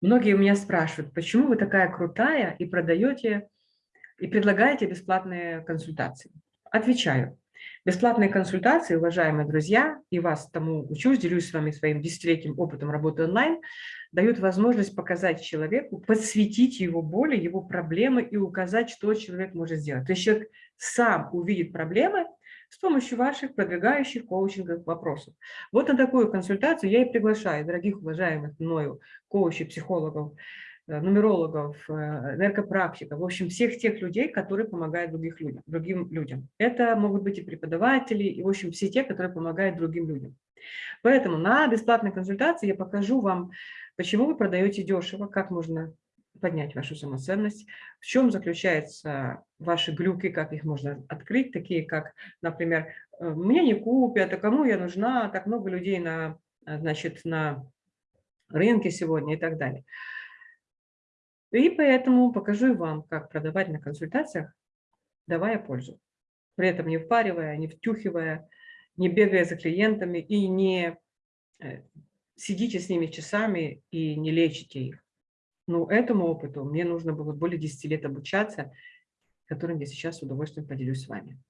Многие у меня спрашивают, почему вы такая крутая и продаете, и предлагаете бесплатные консультации? Отвечаю. Бесплатные консультации, уважаемые друзья, и вас тому учусь, делюсь с вами своим десятилетним опытом работы онлайн, дают возможность показать человеку, подсветить его боли, его проблемы и указать, что человек может сделать. То есть человек сам увидит проблемы, с помощью ваших продвигающих коучинговых вопросов. Вот на такую консультацию я и приглашаю дорогих уважаемых мною коучей, психологов, э, нумерологов, э, энергопрактиков, в общем, всех тех людей, которые помогают других людям, другим людям. Это могут быть и преподаватели, и, в общем, все те, которые помогают другим людям. Поэтому на бесплатной консультации я покажу вам, почему вы продаете дешево, как можно поднять вашу самоценность, в чем заключаются ваши глюки, как их можно открыть, такие как, например, э, мне не купят, а кому я нужна, так много людей на, значит, на рынке сегодня и так далее. И поэтому покажу вам, как продавать на консультациях, давая пользу. При этом не впаривая, не втюхивая, не бегая за клиентами и не э, сидите с ними часами и не лечите их. Ну, этому опыту мне нужно было более 10 лет обучаться, которым я сейчас с удовольствием поделюсь с вами.